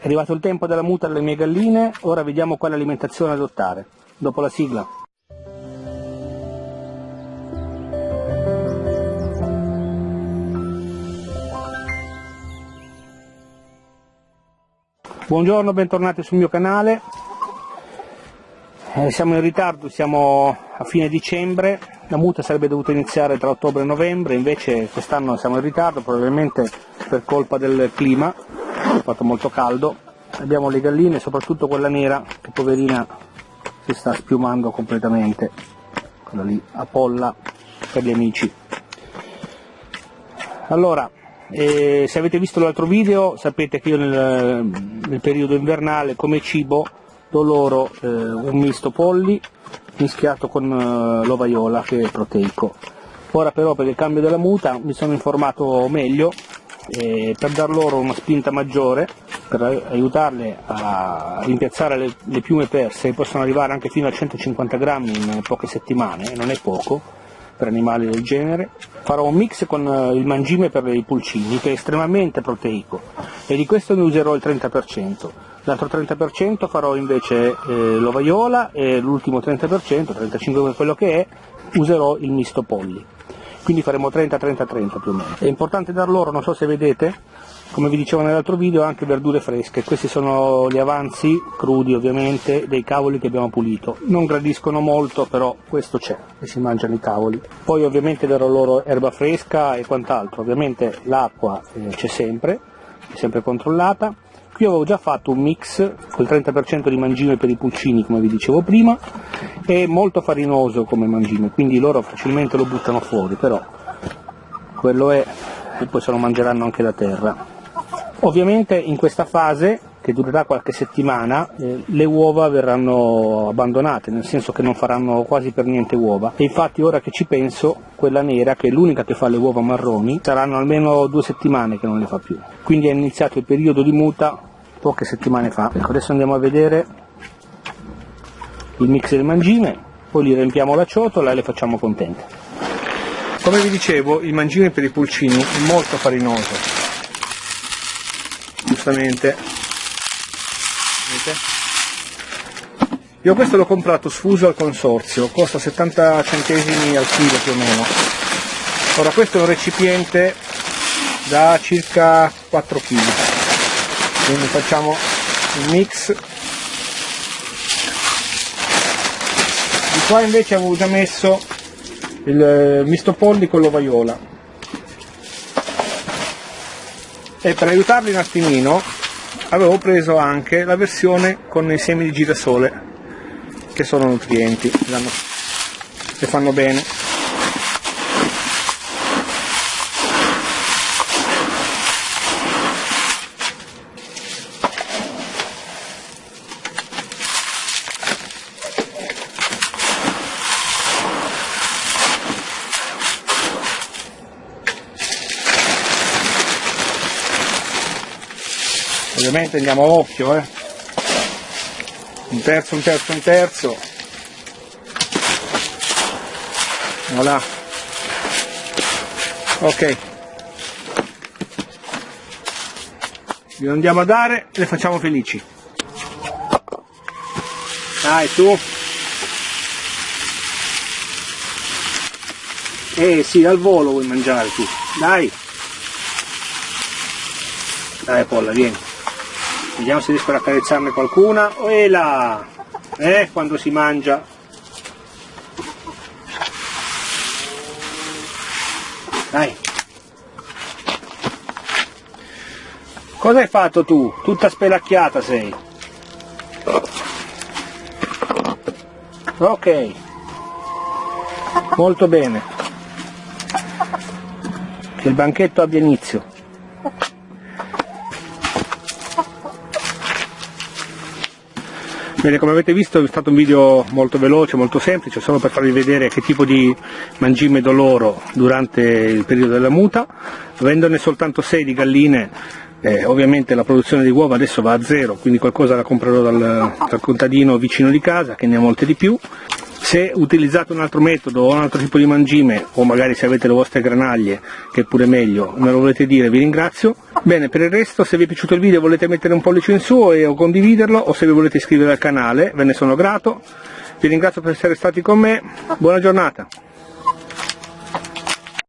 È arrivato il tempo della muta alle mie galline, ora vediamo quale alimentazione adottare. Dopo la sigla. Buongiorno, bentornati sul mio canale. Eh, siamo in ritardo, siamo a fine dicembre, la muta sarebbe dovuta iniziare tra ottobre e novembre, invece quest'anno siamo in ritardo, probabilmente per colpa del clima, è fatto molto caldo. Abbiamo le galline, soprattutto quella nera, che poverina si sta spiumando completamente, quella lì, a polla per gli amici. Allora, eh, se avete visto l'altro video sapete che io nel, nel periodo invernale come cibo do loro eh, un misto polli mischiato con eh, l'ovaiola che è proteico. Ora però per il cambio della muta mi sono informato meglio eh, per dar loro una spinta maggiore, per aiutarle a rimpiazzare le, le piume perse, che possono arrivare anche fino a 150 grammi in poche settimane, non è poco per animali del genere. Farò un mix con eh, il mangime per i pulcini, che è estremamente proteico, e di questo ne userò il 30%. L'altro 30% farò invece eh, l'ovaiola e l'ultimo 30%, 35% per quello che è, userò il misto polli. Quindi faremo 30-30-30 più o meno. È importante dar loro, non so se vedete, come vi dicevo nell'altro video, anche verdure fresche. Questi sono gli avanzi, crudi ovviamente, dei cavoli che abbiamo pulito. Non gradiscono molto, però questo c'è, e si mangiano i cavoli. Poi ovviamente darò loro erba fresca e quant'altro. Ovviamente l'acqua eh, c'è sempre, è sempre controllata Qui avevo già fatto un mix con il 30% di mangime per i pulcini, come vi dicevo prima, è molto farinoso come mangime, quindi loro facilmente lo buttano fuori, però quello è, e poi se lo mangeranno anche da terra. Ovviamente in questa fase, che durerà qualche settimana, eh, le uova verranno abbandonate, nel senso che non faranno quasi per niente uova. E infatti ora che ci penso, quella nera, che è l'unica che fa le uova marroni, saranno almeno due settimane che non le fa più. Quindi è iniziato il periodo di muta poche settimane fa. Ecco, adesso andiamo a vedere il mix del mangime, poi gli riempiamo la ciotola e le facciamo contente. Come vi dicevo, il mangime per i pulcini è molto farinoso, giustamente. Vedete? Io questo l'ho comprato sfuso al consorzio, costa 70 centesimi al chilo più o meno. Ora questo è un recipiente da circa 4 kg quindi facciamo il mix di qua invece avevo già messo il eh, misto polli con l'ovaiola e per aiutarli un attimino avevo preso anche la versione con i semi di girasole che sono nutrienti le fanno bene ovviamente andiamo a occhio eh. un terzo un terzo un terzo. Voilà. Ok. Glielo andiamo a dare le facciamo felici. Dai tu. Eh sì al volo vuoi mangiare tu. Dai. Dai Polla vieni Vediamo se riesco ad accarezzarne qualcuna. E là! Eh, quando si mangia. Dai. Cosa hai fatto tu? Tutta spelacchiata sei. Ok. Molto bene. Che il banchetto abbia inizio. Bene, come avete visto è stato un video molto veloce, molto semplice, solo per farvi vedere che tipo di mangime do loro durante il periodo della muta. Avendone soltanto 6 di galline, eh, ovviamente la produzione di uova adesso va a zero, quindi qualcosa la comprerò dal, dal contadino vicino di casa, che ne ha molte di più. Se utilizzate un altro metodo o un altro tipo di mangime o magari se avete le vostre granaglie che è pure meglio me lo volete dire vi ringrazio. Bene per il resto se vi è piaciuto il video volete mettere un pollice in su e, o condividerlo o se vi volete iscrivere al canale ve ne sono grato. Vi ringrazio per essere stati con me. Buona giornata